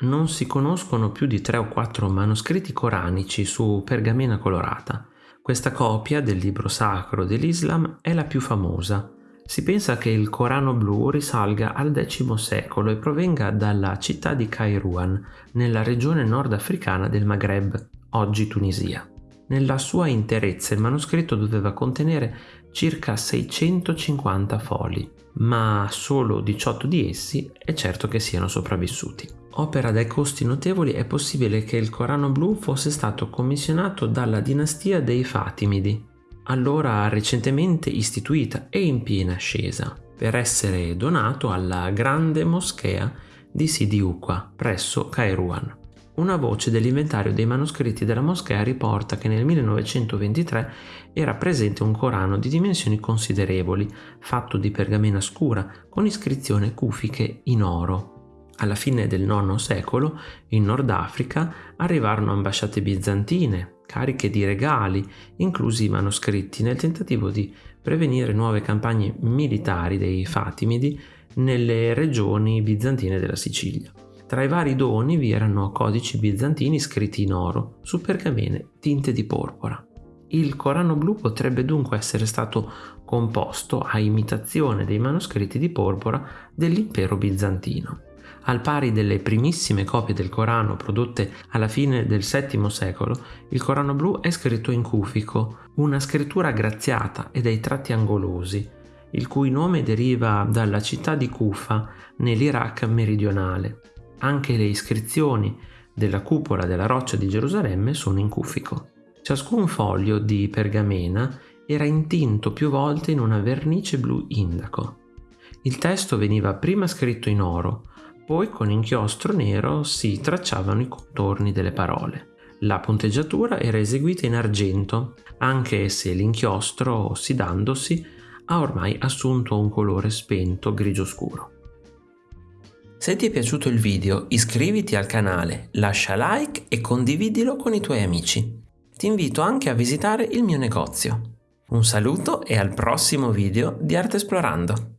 Non si conoscono più di tre o quattro manoscritti coranici su pergamena colorata. Questa copia del libro sacro dell'Islam è la più famosa. Si pensa che il Corano blu risalga al X secolo e provenga dalla città di Kairouan, nella regione nordafricana del Maghreb, oggi Tunisia. Nella sua interezza il manoscritto doveva contenere circa 650 fogli, ma solo 18 di essi è certo che siano sopravvissuti. Opera dai costi notevoli è possibile che il Corano blu fosse stato commissionato dalla dinastia dei Fatimidi, allora recentemente istituita e in piena ascesa, per essere donato alla grande moschea di Sidi Uqua presso Kairouan. Una voce dell'inventario dei manoscritti della moschea riporta che nel 1923 era presente un Corano di dimensioni considerevoli, fatto di pergamena scura, con iscrizioni cufiche in oro. Alla fine del IX secolo, in Nord Africa, arrivarono ambasciate bizantine, cariche di regali, inclusi i manoscritti, nel tentativo di prevenire nuove campagne militari dei Fatimidi nelle regioni bizantine della Sicilia. Tra i vari doni vi erano codici bizantini scritti in oro su pergamene tinte di porpora. Il Corano blu potrebbe dunque essere stato composto a imitazione dei manoscritti di porpora dell'impero bizantino. Al pari delle primissime copie del Corano prodotte alla fine del VII secolo, il Corano blu è scritto in cufico, una scrittura graziata e dai tratti angolosi, il cui nome deriva dalla città di Kufa nell'Iraq meridionale. Anche le iscrizioni della cupola della roccia di Gerusalemme sono in cufico. Ciascun foglio di pergamena era intinto più volte in una vernice blu indaco. Il testo veniva prima scritto in oro, poi con inchiostro nero si tracciavano i contorni delle parole. La punteggiatura era eseguita in argento, anche se l'inchiostro, ossidandosi, ha ormai assunto un colore spento grigio scuro. Se ti è piaciuto il video iscriviti al canale, lascia like e condividilo con i tuoi amici. Ti invito anche a visitare il mio negozio. Un saluto e al prossimo video di Arte Esplorando!